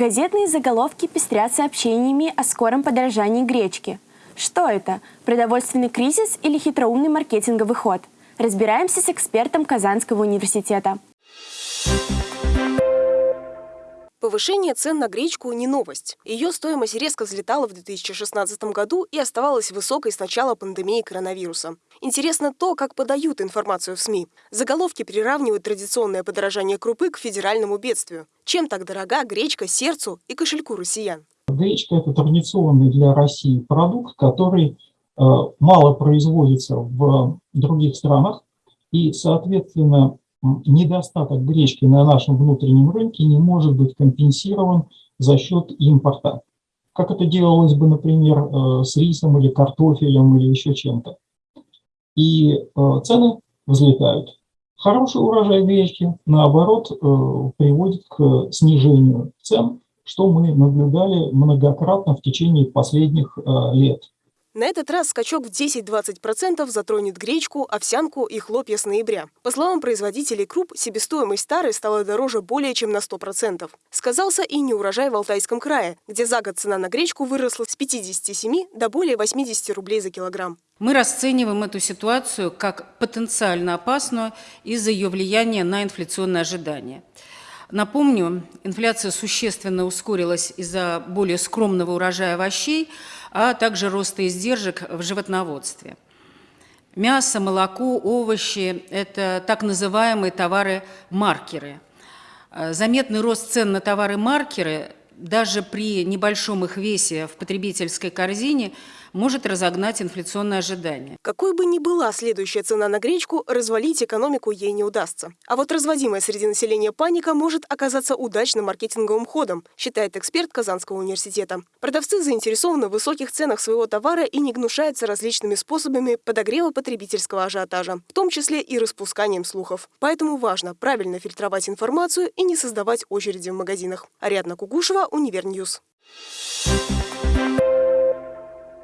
Газетные заголовки пестрят сообщениями о скором подорожании гречки. Что это? Продовольственный кризис или хитроумный маркетинговый ход? Разбираемся с экспертом Казанского университета. Повышение цен на гречку не новость. Ее стоимость резко взлетала в 2016 году и оставалась высокой с начала пандемии коронавируса. Интересно то, как подают информацию в СМИ. Заголовки приравнивают традиционное подорожание крупы к федеральному бедствию. Чем так дорога гречка сердцу и кошельку россиян? Гречка – это традиционный для России продукт, который э, мало производится в других странах, и, соответственно, недостаток гречки на нашем внутреннем рынке не может быть компенсирован за счет импорта. Как это делалось бы, например, э, с рисом или картофелем или еще чем-то. И э, цены взлетают. Хороший урожай гречки, наоборот, э, приводит к снижению цен, что мы наблюдали многократно в течение последних лет. На этот раз скачок в 10-20% затронет гречку, овсянку и хлопья с ноября. По словам производителей круп, себестоимость старой стала дороже более чем на 100%. Сказался и неурожай в Алтайском крае, где за год цена на гречку выросла с 57 до более 80 рублей за килограмм. Мы расцениваем эту ситуацию как потенциально опасную из-за ее влияния на инфляционные ожидания. Напомню, инфляция существенно ускорилась из-за более скромного урожая овощей, а также роста издержек в животноводстве. Мясо, молоко, овощи – это так называемые товары-маркеры. Заметный рост цен на товары-маркеры даже при небольшом их весе в потребительской корзине может разогнать инфляционные ожидания. Какой бы ни была следующая цена на гречку, развалить экономику ей не удастся. А вот разводимая среди населения паника может оказаться удачным маркетинговым ходом, считает эксперт Казанского университета. Продавцы заинтересованы в высоких ценах своего товара и не гнушаются различными способами подогрева потребительского ажиотажа, в том числе и распусканием слухов. Поэтому важно правильно фильтровать информацию и не создавать очереди в магазинах. Ариадна Кугушева, Универньюз. Thank you.